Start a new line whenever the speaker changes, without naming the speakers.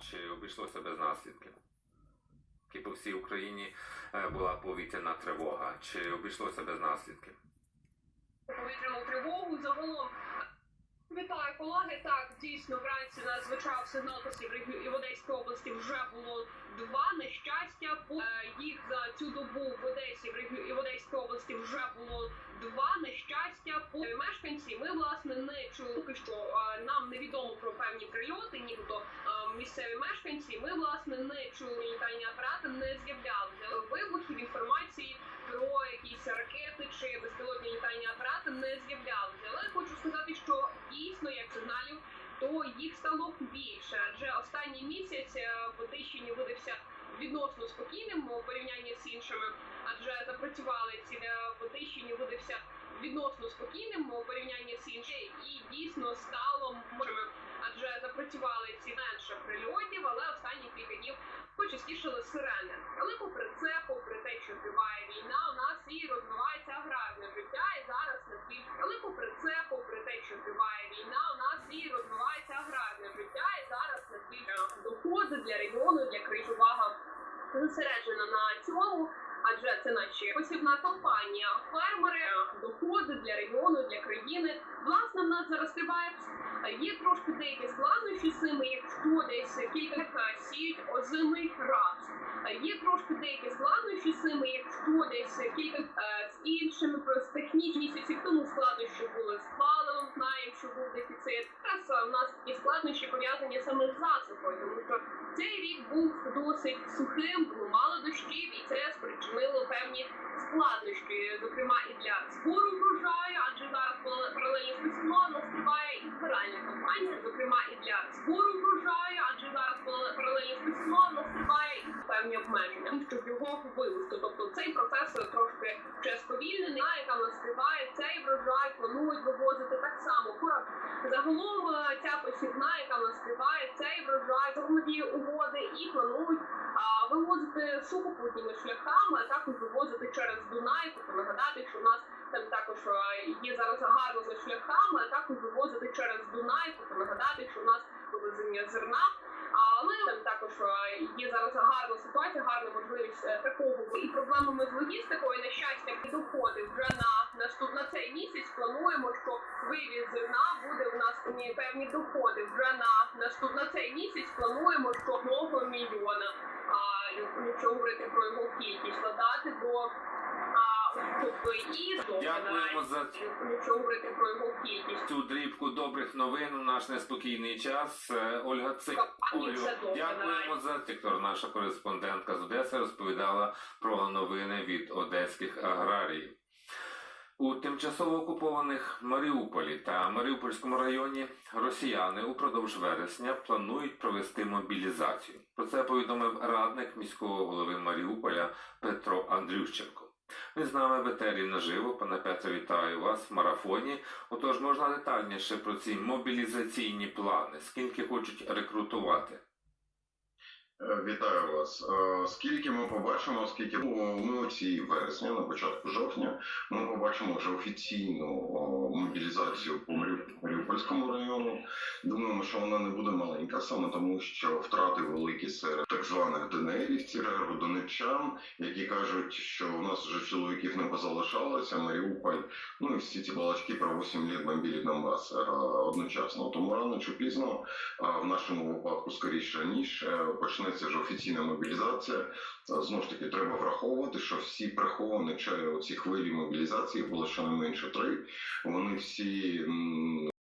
чи обійшлося без наслідків? І по всій Україні е, була повітряна тривога, чи обійшлося без наслідків?
повітряну тривогу. Загалом вітаю колеги. Так, дійсно вранці нас звучав сигнал і в Одеській області вже було два нещастя. Е, Їх за цю добу в Одесі і в Одеській області вже було два нещастя. По Ми власне не чули що. е, Нам невідомо про певні прильоти, нібито е, місцеві мешканці. Ми власне не чули літальні апарати, не з'являлися вибухів інформації про якісь ракети чи безпілотні літальні апарати не з'являлися. Але хочу сказати, що дійсно як сигналів, то їх стало більше. Адже останній місяць е, в Одещині видався відносно спокійним у порівнянні з іншими, адже запрацювали ці е, в Одещині видався відносно спокійним у порівнянні з іншими, і дійсно стало можемо. Адже запрацювали ці менше прильотів, але останні кілька днів почастішали сирени. Але попри це, попри те, що триває війна, у нас і розвивається аграрне життя, і зараз наскільки. Але попри це, попри те, що триває війна, у нас і розвивається аграрне життя, і зараз на наскільки доходи для регіону, для країн увага зосереджена на цьому. Адже це наші посівна компанія, фермери, доходи для регіону, для країни. Власне, в нас зараз триває Є трошки деякі складнощі з цими, якщо десь кілька е, сіють озимий рапс. Е, Є трошки деякі складнощі з цими, якщо десь кілька е, з іншими був дефіцит. Зараз е, у нас такі складнощі пов'язані саме з засухою, тому що цей рік був досить сухим, було мало дощів, і це спричинило певні складнощі, зокрема і для збору врожаю, адже зараз паралельно з весною у нас триває і збиральна кампанія, зокрема і для збору врожаю, адже зараз паралельно з весною у нас триває і певні обмеження, щоб його вивезти. Тобто цей процес трошки ще сповільнений, а яка в нас триває, цей врожай планують вивозити так само. Пора Загалом е, ця посівна, яка в нас триває, цей врожай загалом угоди і планують а, вивозити сухопутніми шляхами, а також вивозити через Дунай. Тобто нагадати, що у нас там також е, є зараз гарними шляхами, а також вивозити через Дунай. Тобто нагадати, що у нас вивезення зерна. Але там також е, є зараз гарна ситуація, гарна можливість такого і проблемами з логістикою. На щастя, доходи вже на місяць. Плануємо, що вивіз зерна буде у нас певні- доходи вже на наступ на цей місяць. Плануємо, що одного мільйона. А якщо говорити про його кількість, складати до
Дякуємо за
якщо говорити про його кількість.
цю дрібку добрих новин у наш неспокійний час. Е, Ольга Цик.
Все
дякуємо за Тіктор. Наша кореспондентка з Одеси розповідала про новини від одеських аграріїв. У тимчасово окупованих Маріуполі та Маріупольському районі росіяни упродовж вересня планують провести мобілізацію. Про це повідомив радник міського голови Маріуполя Петро Андрющенко. Він з нами в етері наживо. Пане Петро, вітаю вас в марафоні. Отож, можна детальніше про ці мобілізаційні плани, скільки хочуть рекрутувати.
Е, Вітаю вас. Е, Скільки ми побачимо, скільки ми ми оці вересні, на початку жовтня, ми побачимо вже офіційну мобілізацію по Маріупольському району. Думаємо, що вона не буде маленька, саме тому, що втрати великі серед так званих ДНРівців, донеччан, які кажуть, що у нас вже чоловіків не позалишалося, Маріуполь, ну і всі ці балачки про 8 літ бомбілі Донбас е, одночасно. Тому рано чи пізно а в нашому випадку скоріше раніше почнеться вже офіційна мобілізація. А, Знову ж таки, треба враховувати, що всі приховані чи оці хвилі мобілізації було щонайменше три. Вони всі